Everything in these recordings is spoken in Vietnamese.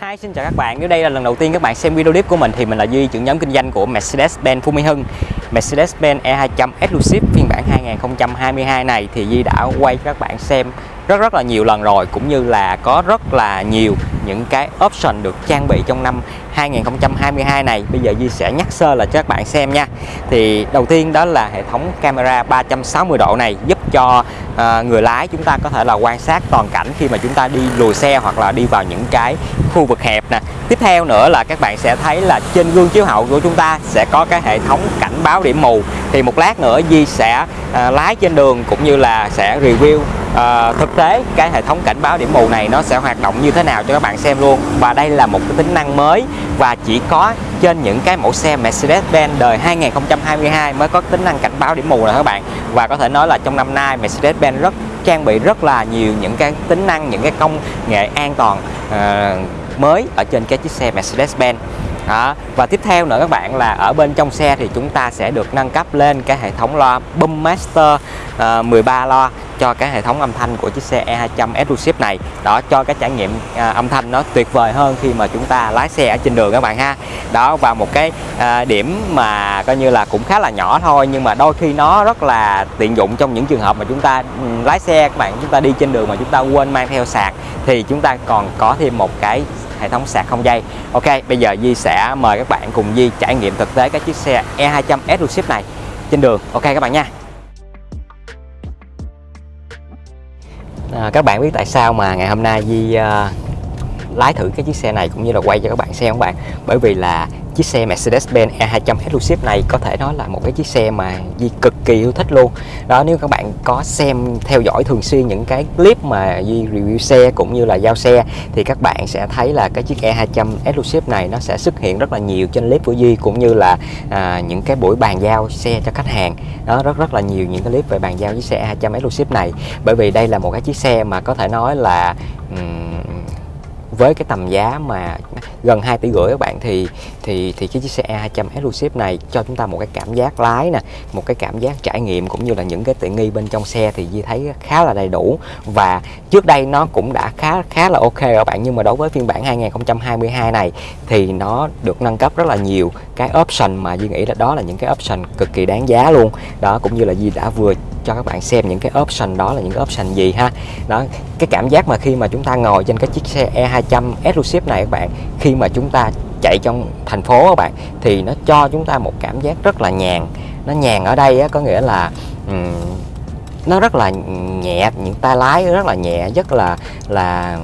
Hi, xin chào các bạn. Nếu đây là lần đầu tiên các bạn xem video clip của mình thì mình là Duy, trưởng nhóm kinh doanh của Mercedes-Benz Phú Mỹ Hưng. Mercedes-Benz E200 Exclusive phiên bản 2022 này thì Duy đã quay cho các bạn xem rất rất là nhiều lần rồi cũng như là có rất là nhiều những cái option được trang bị trong năm 2022 này bây giờ Duy sẽ nhắc sơ là cho các bạn xem nha thì đầu tiên đó là hệ thống camera 360 độ này giúp cho à, người lái chúng ta có thể là quan sát toàn cảnh khi mà chúng ta đi lùi xe hoặc là đi vào những cái khu vực hẹp nè. Tiếp theo nữa là các bạn sẽ thấy là trên gương chiếu hậu của chúng ta sẽ có cái hệ thống cảnh báo điểm mù. Thì một lát nữa Di sẽ à, lái trên đường cũng như là sẽ review à, thực tế cái hệ thống cảnh báo điểm mù này nó sẽ hoạt động như thế nào cho các bạn xem luôn. Và đây là một cái tính năng mới và chỉ có trên những cái mẫu xe Mercedes-Benz đời 2022 mới có tính năng cảnh báo điểm mù này các bạn. Và có thể nói là trong năm nay Mercedes-Benz rất trang bị rất là nhiều những cái tính năng những cái công nghệ an toàn uh, mới ở trên cái chiếc xe Mercedes-Benz đó. và tiếp theo nữa các bạn là ở bên trong xe thì chúng ta sẽ được nâng cấp lên cái hệ thống loa Boom Master ờ, uh, 13 loa cho cái hệ thống âm thanh của chiếc xe E200 Exclusive này đó cho cái trải nghiệm à, âm thanh nó tuyệt vời hơn khi mà chúng ta lái xe ở trên đường các bạn ha đó và một cái à, điểm mà coi như là cũng khá là nhỏ thôi nhưng mà đôi khi nó rất là tiện dụng trong những trường hợp mà chúng ta um, lái xe các bạn chúng ta đi trên đường mà chúng ta quên mang theo sạc thì chúng ta còn có thêm một cái hệ thống sạc không dây. Ok bây giờ Di sẽ mời các bạn cùng Di trải nghiệm thực tế cái chiếc xe E200 Exclusive này trên đường. Ok các bạn nha. À, các bạn biết tại sao mà ngày hôm nay Di uh, à, lái thử cái chiếc xe này cũng như là quay cho các bạn xem các bạn. Bởi vì là chiếc xe Mercedes-Benz E200 Exclusive này có thể nói là một cái chiếc xe mà Di cực kỳ yêu thích luôn. Đó nếu các bạn có xem theo dõi thường xuyên những cái clip mà Di review xe cũng như là giao xe thì các bạn sẽ thấy là cái chiếc E200 Exclusive này nó sẽ xuất hiện rất là nhiều trên clip của Di cũng như là à, những cái buổi bàn giao xe cho khách hàng. Đó rất rất là nhiều những cái clip về bàn giao chiếc xe E200 Exclusive này. Bởi vì đây là một cái chiếc xe mà có thể nói là um, với cái tầm giá mà gần 2 tỷ rưỡi các bạn, thì thì thì cái chiếc xe A200 Exclusive này cho chúng ta một cái cảm giác lái nè, một cái cảm giác trải nghiệm cũng như là những cái tiện nghi bên trong xe thì Di thấy khá là đầy đủ. Và trước đây nó cũng đã khá khá là ok các bạn, nhưng mà đối với phiên bản 2022 này thì nó được nâng cấp rất là nhiều. Cái option mà Di nghĩ là đó là những cái option cực kỳ đáng giá luôn. Đó, cũng như là Di đã vừa cho các bạn xem những cái option đó là những cái option gì ha. Đó cái cảm giác mà khi mà chúng ta ngồi trên cái chiếc xe E200 Exclusive này các bạn khi mà chúng ta chạy trong thành phố các bạn thì nó cho chúng ta một cảm giác rất là nhàn. Nó nhàn ở đây á, có nghĩa là um, nó rất là nhẹ những tay lái rất là nhẹ rất là là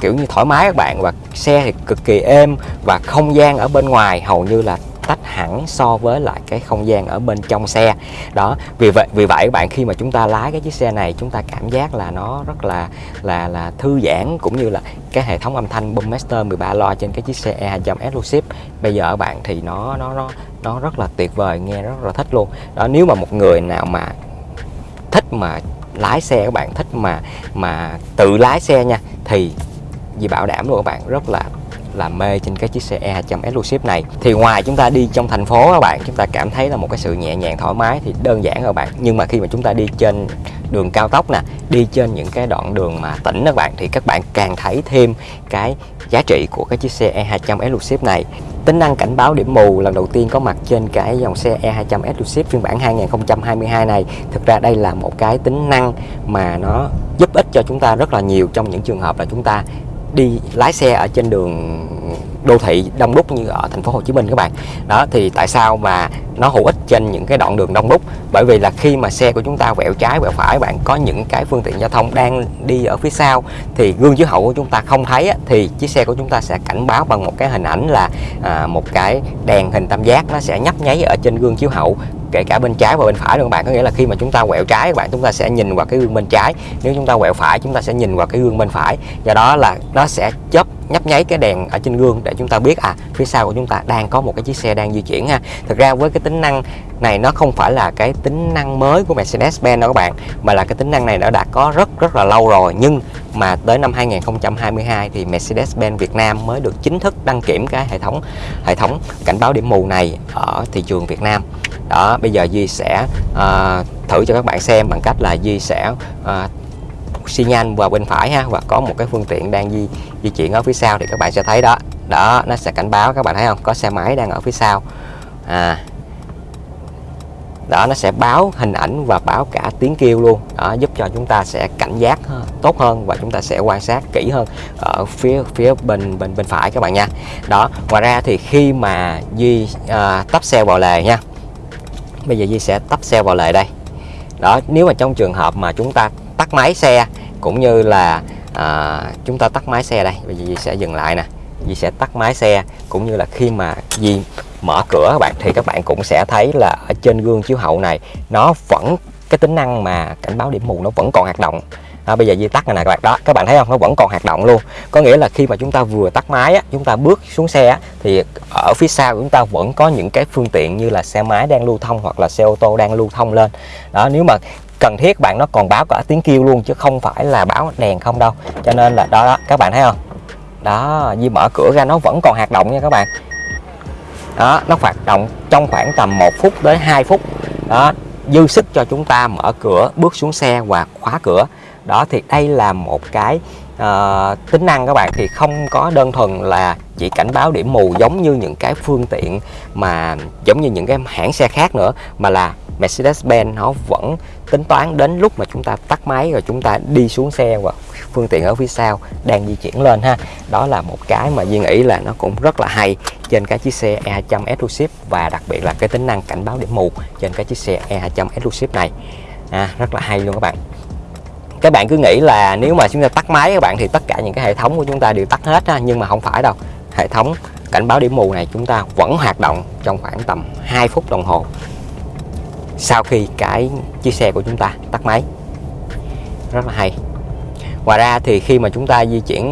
kiểu như thoải mái các bạn. Và xe thì cực kỳ êm và không gian ở bên ngoài hầu như là tách hẳn so với lại cái không gian ở bên trong xe. Đó, vì vậy vì vậy các bạn, khi mà chúng ta lái cái chiếc xe này, chúng ta cảm giác là nó rất là là là thư giãn cũng như là cái hệ thống âm thanh Boommaster 13 loa trên cái chiếc xe E200 Exclusive. Bây giờ các bạn thì nó nó nó nó rất là tuyệt vời, nghe rất là thích luôn. Đó, nếu mà một người nào mà thích mà lái xe các bạn, thích mà mà tự lái xe nha, thì vì bảo đảm luôn các bạn, rất là là mê trên cái chiếc xe E200 Exclusive này. Thì ngoài chúng ta đi trong thành phố các bạn, chúng ta cảm thấy là một cái sự nhẹ nhàng, thoải mái, thì đơn giản các bạn. Nhưng mà khi mà chúng ta đi trên đường cao tốc nè, đi trên những cái đoạn đường mà tỉnh các bạn, thì các bạn càng thấy thêm cái giá trị của cái chiếc xe E200 Exclusive này. Tính năng cảnh báo điểm mù, lần đầu tiên có mặt trên cái dòng xe E200 Exclusive phiên bản 2022 này. Thực ra đây là một cái tính năng mà nó giúp ích cho chúng ta rất là nhiều trong những trường hợp là chúng ta đi lái xe ở trên đường đô thị đông đúc như ở thành phố Hồ Chí Minh các bạn. Đó thì tại sao mà nó hữu ích trên những cái đoạn đường đông đúc? Bởi vì là khi mà xe của chúng ta quẹo trái quẹo phải bạn có những cái phương tiện giao thông đang đi ở phía sau thì gương chiếu hậu của chúng ta không thấy thì chiếc xe của chúng ta sẽ cảnh báo bằng một cái hình ảnh là à, một cái đèn hình tam giác nó sẽ nhấp nháy ở trên gương chiếu hậu kể cả bên trái và bên phải luôn các bạn? Có nghĩa là khi mà chúng ta quẹo trái, các bạn, chúng ta sẽ nhìn vào cái gương bên trái. Nếu chúng ta quẹo phải, chúng ta sẽ nhìn vào cái gương bên phải. Do đó là nó sẽ chớp, nhấp nháy cái đèn ở trên gương để chúng ta biết à phía sau của chúng ta đang có một cái chiếc xe đang di chuyển ha. Thực ra với cái tính năng này, nó không phải là cái tính năng mới của Mercedes-Benz đâu các bạn, mà là cái tính năng này nó đã có rất rất là lâu rồi. Nhưng mà tới năm 2022 thì Mercedes-Benz Việt Nam mới được chính thức đăng kiểm cái hệ thống hệ thống cảnh báo điểm mù này ở thị trường Việt Nam đó bây giờ Duy sẽ uh, thử cho các bạn xem bằng cách là Duy sẽ uh, xi nhan vào bên phải ha và có một cái phương tiện đang di di chuyển ở phía sau thì các bạn sẽ thấy đó. Đó nó sẽ cảnh báo các bạn thấy không? Có xe máy đang ở phía sau. À. Đó nó sẽ báo hình ảnh và báo cả tiếng kêu luôn. Đó, giúp cho chúng ta sẽ cảnh giác tốt hơn và chúng ta sẽ quan sát kỹ hơn ở phía phía bên bên bên phải các bạn nha. Đó ngoài ra thì khi mà Duy ờ, à, tắp xe vào lề nha bây giờ di sẽ tắp xe vào lề đây. Đó nếu mà trong trường hợp mà chúng ta tắt máy xe cũng như là à, chúng ta tắt máy xe đây bây giờ Di sẽ dừng lại nè. Di sẽ tắt máy xe cũng như là khi mà di mở cửa các bạn thì các bạn cũng sẽ thấy là ở trên gương chiếu hậu này nó vẫn cái tính năng mà cảnh báo điểm mù nó vẫn còn hoạt động đó, bây giờ di tắt này nè các bạn. Đó các bạn thấy không? Nó vẫn còn hoạt động luôn. Có nghĩa là khi mà chúng ta vừa tắt máy á, chúng ta bước xuống xe á, thì ở phía sau của chúng ta vẫn có những cái phương tiện như là xe máy đang lưu thông hoặc là xe ô tô đang lưu thông lên. Đó nếu mà cần thiết bạn nó còn báo cả tiếng kêu luôn chứ không phải là báo đèn không đâu. Cho nên là đó, đó các bạn thấy không? Đó Di mở cửa ra nó vẫn còn hoạt động nha các bạn. Đó nó hoạt động trong khoảng tầm 1 phút đến 2 phút. Đó dư sức cho chúng ta mở cửa bước xuống xe và khóa cửa đó thì đây là một cái uh, tính năng các bạn thì không có đơn thuần là chỉ cảnh báo điểm mù giống như những cái phương tiện mà giống như những cái hãng xe khác nữa mà là Mercedes-Benz nó vẫn tính toán đến lúc mà chúng ta tắt máy rồi chúng ta đi xuống xe và phương tiện ở phía sau đang di chuyển lên ha. Đó là một cái mà duyên nghĩ là nó cũng rất là hay trên cái chiếc xe E200 Exclusive và đặc biệt là cái tính năng cảnh báo điểm mù trên cái chiếc xe E200 Exclusive này. À, rất là hay luôn các bạn các bạn cứ nghĩ là nếu mà chúng ta tắt máy các bạn thì tất cả những cái hệ thống của chúng ta đều tắt hết ha, nhưng mà không phải đâu. Hệ thống cảnh báo điểm mù này chúng ta vẫn hoạt động trong khoảng tầm 2 phút đồng hồ sau khi cái chiếc xe của chúng ta tắt máy. Rất là hay. Ngoài ra thì khi mà chúng ta di chuyển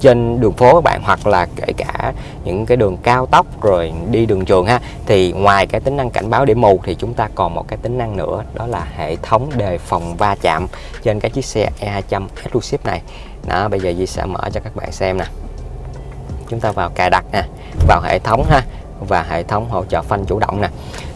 trên đường phố các bạn, hoặc là kể cả những cái đường cao tốc rồi đi đường trường ha. Thì ngoài cái tính năng cảnh báo điểm mù thì chúng ta còn một cái tính năng nữa, đó là hệ thống đề phòng va chạm trên cái chiếc xe E200 Exclusive này. Đó, bây giờ Di sẽ mở cho các bạn xem nè. Chúng ta vào cài đặt nè, vào hệ thống ha và hệ thống hỗ trợ phanh chủ động nè.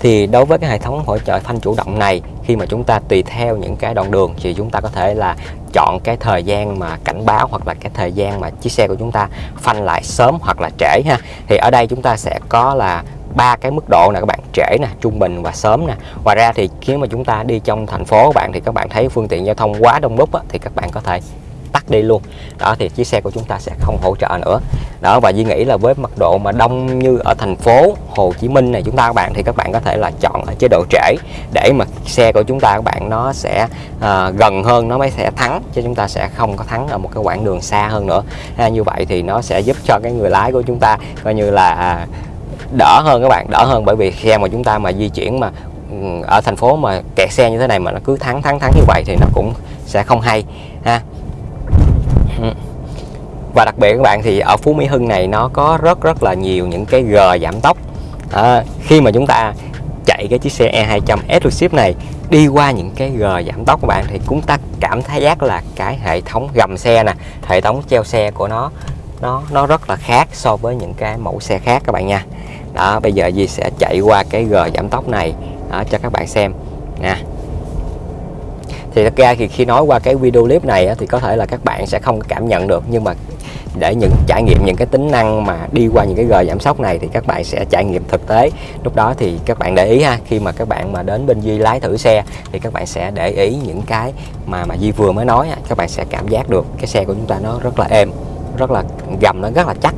Thì đối với cái hệ thống hỗ trợ phanh chủ động này khi mà chúng ta tùy theo những cái đoạn đường thì chúng ta có thể là chọn cái thời gian mà cảnh báo hoặc là cái thời gian mà chiếc xe của chúng ta phanh lại sớm hoặc là trễ ha. Thì ở đây chúng ta sẽ có là ba cái mức độ nè các bạn trễ nè trung bình và sớm nè. Ngoài ra thì khi mà chúng ta đi trong thành phố các bạn thì các bạn thấy phương tiện giao thông quá đông đúc á, thì các bạn có thể tắt đi luôn. Đó thì chiếc xe của chúng ta sẽ không hỗ trợ nữa. Đó và Duy nghĩ là với mật độ mà đông như ở thành phố Hồ Chí Minh này chúng ta các bạn thì các bạn có thể là chọn ở chế độ trễ để mà xe của chúng ta các bạn nó sẽ à, gần hơn nó mới sẽ thắng chứ chúng ta sẽ không có thắng ở một cái quãng đường xa hơn nữa. À, như vậy thì nó sẽ giúp cho cái người lái của chúng ta coi như là à, đỡ hơn các bạn đỡ hơn. Bởi vì xe mà chúng ta mà di chuyển mà ừ, ở thành phố mà kẹt xe như thế này mà nó cứ thắng thắng thắng như vậy thì nó cũng sẽ không hay ha. Ừ. và đặc biệt các bạn thì ở Phú Mỹ Hưng này nó có rất rất là nhiều những cái g giảm tốc. À, khi mà chúng ta chạy cái chiếc xe E200 Exclusive này đi qua những cái g giảm tốc các bạn thì chúng ta cảm thấy giác là cái hệ thống gầm xe nè hệ thống treo xe của nó nó nó rất là khác so với những cái mẫu xe khác các bạn nha. Đó bây giờ Di sẽ chạy qua cái g giảm tốc này đó, cho các bạn xem nè thì thật ra thì khi nói qua cái video clip này thì có thể là các bạn sẽ không cảm nhận được. Nhưng mà để những, trải nghiệm những cái tính năng mà đi qua những cái gờ giảm sóc này thì các bạn sẽ trải nghiệm thực tế. Lúc đó thì các bạn để ý ha, khi mà các bạn mà đến bên Duy lái thử xe thì các bạn sẽ để ý những cái mà mà Duy vừa mới nói các bạn sẽ cảm giác được cái xe của chúng ta nó rất là êm rất là gầm nó rất là chắc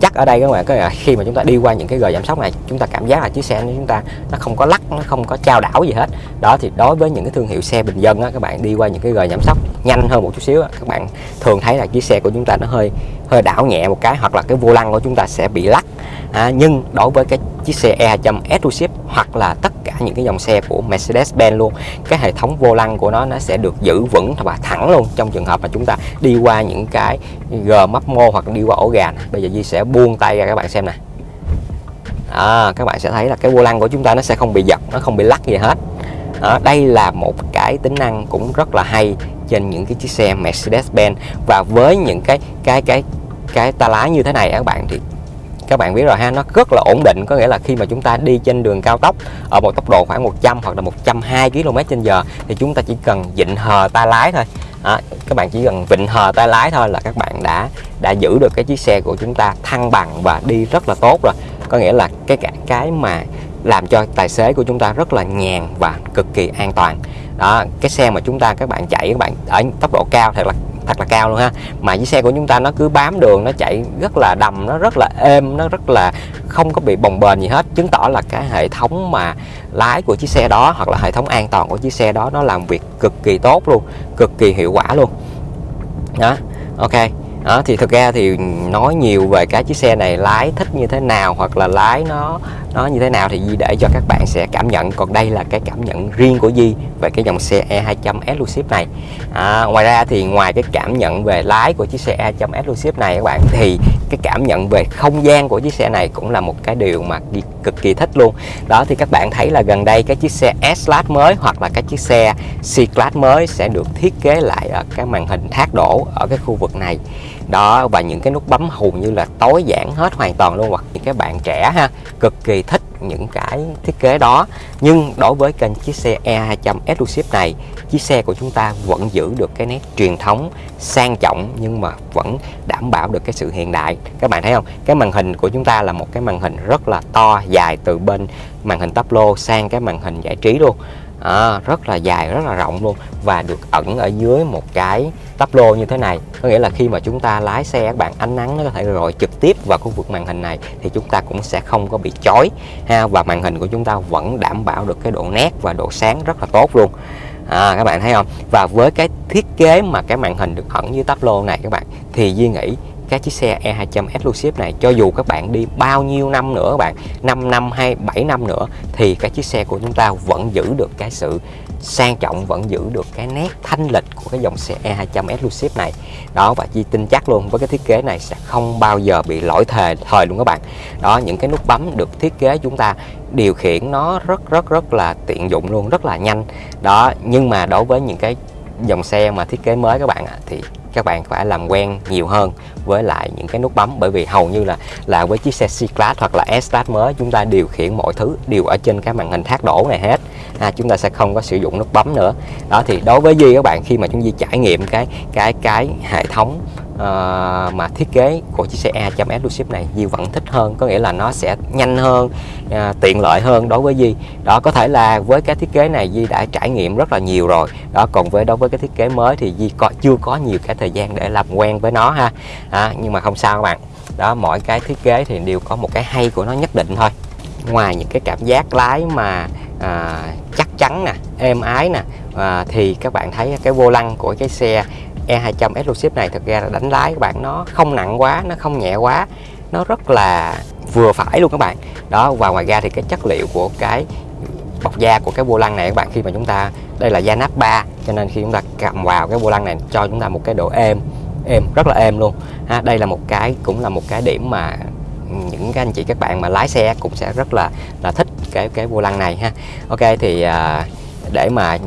chắc ở đây các bạn có là khi mà chúng ta đi qua những cái gờ giảm sóc này chúng ta cảm giác là chiếc xe của chúng ta nó không có lắc nó không có trao đảo gì hết. Đó thì đối với những cái thương hiệu xe bình dân á, các bạn đi qua những cái gờ giảm sóc nhanh hơn một chút xíu á, các bạn thường thấy là chiếc xe của chúng ta nó hơi hơi đảo nhẹ một cái hoặc là cái vô lăng của chúng ta sẽ bị lắc à, nhưng đối với cái chiếc xe E200 Exclusive hoặc là tất cả những cái dòng xe của Mercedes-Benz luôn cái hệ thống vô lăng của nó nó sẽ được giữ vững và thẳng luôn trong trường hợp mà chúng ta đi qua những cái gờ mấp mô hoặc đi qua ổ gà bây giờ Di sẽ buông tay ra các bạn xem nè. À, các bạn sẽ thấy là cái vô lăng của chúng ta nó sẽ không bị giật nó không bị lắc gì hết. À, đây là một cái tính năng cũng rất là hay trên những cái chiếc xe Mercedes-Benz. Và với những cái cái cái cái ta lái như thế này các bạn thì các bạn biết rồi ha nó rất là ổn định. Có nghĩa là khi mà chúng ta đi trên đường cao tốc ở một tốc độ khoảng 100 hoặc là 120 km trên giờ thì chúng ta chỉ cần vịnh hờ tay lái thôi. Đó, các bạn chỉ cần vịnh hờ tay lái thôi là các bạn đã đã giữ được cái chiếc xe của chúng ta thăng bằng và đi rất là tốt rồi. Có nghĩa là cái cái, cái mà làm cho tài xế của chúng ta rất là nhàn và cực kỳ an toàn. Đó cái xe mà chúng ta các bạn chạy các bạn ở tốc độ cao thật là thật là cao luôn ha. Mà chiếc xe của chúng ta nó cứ bám đường, nó chạy rất là đầm, nó rất là êm, nó rất là không có bị bồng bềnh gì hết. Chứng tỏ là cái hệ thống mà lái của chiếc xe đó hoặc là hệ thống an toàn của chiếc xe đó nó làm việc cực kỳ tốt luôn, cực kỳ hiệu quả luôn. Đó, ok. Đó, thì thực ra thì nói nhiều về cái chiếc xe này lái thích như thế nào hoặc là lái nó nó như thế nào thì Di để cho các bạn sẽ cảm nhận. Còn đây là cái cảm nhận riêng của Di về cái dòng xe E200 Exclusive này. À, ngoài ra thì ngoài cái cảm nhận về lái của chiếc xe E200 Exclusive này các bạn thì cái cảm nhận về không gian của chiếc xe này cũng là một cái điều mà Di cực kỳ thích luôn. Đó thì các bạn thấy là gần đây cái chiếc xe S-Class mới hoặc là cái chiếc xe C-Class mới sẽ được thiết kế lại ở cái màn hình thác đổ ở cái khu vực này đó và những cái nút bấm hầu như là tối giản hết hoàn toàn luôn hoặc những cái bạn trẻ ha cực kỳ thích những cái thiết kế đó. Nhưng đối với kênh chiếc xe E200 Exclusive này chiếc xe của chúng ta vẫn giữ được cái nét truyền thống sang trọng nhưng mà vẫn đảm bảo được cái sự hiện đại. Các bạn thấy không? Cái màn hình của chúng ta là một cái màn hình rất là to dài từ bên màn hình tắp lô sang cái màn hình giải trí luôn. À, rất là dài rất là rộng luôn và được ẩn ở dưới một cái tắp lô như thế này. Có nghĩa là khi mà chúng ta lái xe các bạn ánh nắng nó có thể rọi trực tiếp vào khu vực màn hình này thì chúng ta cũng sẽ không có bị chói ha. Và màn hình của chúng ta vẫn đảm bảo được cái độ nét và độ sáng rất là tốt luôn. À, các bạn thấy không? Và với cái thiết kế mà cái màn hình được ẩn dưới tắp lô này các bạn thì Duy nghĩ cái chiếc xe E200 Exclusive này cho dù các bạn đi bao nhiêu năm nữa các bạn 5 năm hay 7 năm nữa thì cái chiếc xe của chúng ta vẫn giữ được cái sự sang trọng vẫn giữ được cái nét thanh lịch của cái dòng xe E200 Exclusive này. Đó, và chi tin chắc luôn, với cái thiết kế này sẽ không bao giờ bị lỗi thời thời luôn các bạn. Đó, những cái nút bấm được thiết kế chúng ta điều khiển nó rất rất rất là tiện dụng luôn, rất là nhanh. Đó, nhưng mà đối với những cái dòng xe mà thiết kế mới các bạn ạ, thì các bạn phải làm quen nhiều hơn với lại những cái nút bấm. Bởi vì hầu như là là với chiếc xe C-Class hoặc là S-Class mới chúng ta điều khiển mọi thứ đều ở trên cái màn hình thác đổ này hết. À, chúng ta sẽ không có sử dụng nút bấm nữa. Đó thì đối với Duy các bạn khi mà chúng Duy trải nghiệm cái cái cái hệ thống uh, mà thiết kế của chiếc xe A.S Lucid này Di vẫn thích hơn có nghĩa là nó sẽ nhanh hơn uh, tiện lợi hơn đối với Di đó có thể là với cái thiết kế này Di đã trải nghiệm rất là nhiều rồi. Đó còn với đối với cái thiết kế mới thì Di có chưa có nhiều cái thời gian để làm quen với nó ha. À, nhưng mà không sao các bạn. Đó mỗi cái thiết kế thì đều có một cái hay của nó nhất định thôi. Ngoài những cái cảm giác lái mà à, chắc chắn nè êm ái nè à, thì các bạn thấy cái vô lăng của cái xe E200 Exclusive này thực ra là đánh lái các bạn nó không nặng quá nó không nhẹ quá nó rất là vừa phải luôn các bạn. Đó và ngoài ra thì cái chất liệu của cái bọc da của cái vô lăng này các bạn khi mà chúng ta đây là da nắp 3 cho nên khi chúng ta cầm vào cái vô lăng này cho chúng ta một cái độ êm êm rất là êm luôn. Ha đây là một cái cũng là một cái điểm mà những cái anh chị các bạn mà lái xe cũng sẽ rất là là thích cái cái vô lăng này ha. Ok thì à, để mà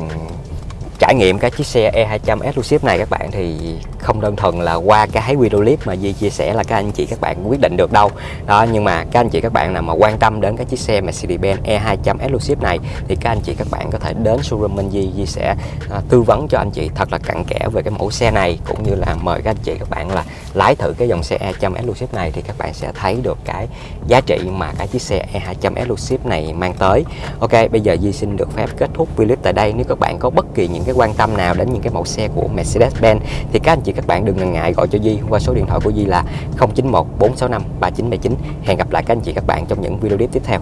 trải nghiệm cái chiếc xe E200 Exclusive này các bạn thì không đơn thuần là qua cái video clip mà Di chia sẻ là các anh chị các bạn quyết định được đâu. Đó nhưng mà các anh chị các bạn nào mà quan tâm đến cái chiếc xe Mercedes-Benz E200 Exclusive này thì các anh chị các bạn có thể đến showroom Minh Di Di sẽ à, tư vấn cho anh chị thật là cặn kẽ về cái mẫu xe này cũng như là mời các anh chị các bạn là lái thử cái dòng xe E200 Exclusive này thì các bạn sẽ thấy được cái giá trị mà cái chiếc xe E200 Exclusive này mang tới. Ok bây giờ Di xin được phép kết thúc video tại đây. Nếu các bạn có bất kỳ những cái quan tâm nào đến những cái mẫu xe của Mercedes-Benz thì các anh chị các bạn đừng ngần ngại gọi cho Di qua số điện thoại của Di là 091 465 3979 hẹn gặp lại các anh chị các bạn trong những video clip tiếp theo.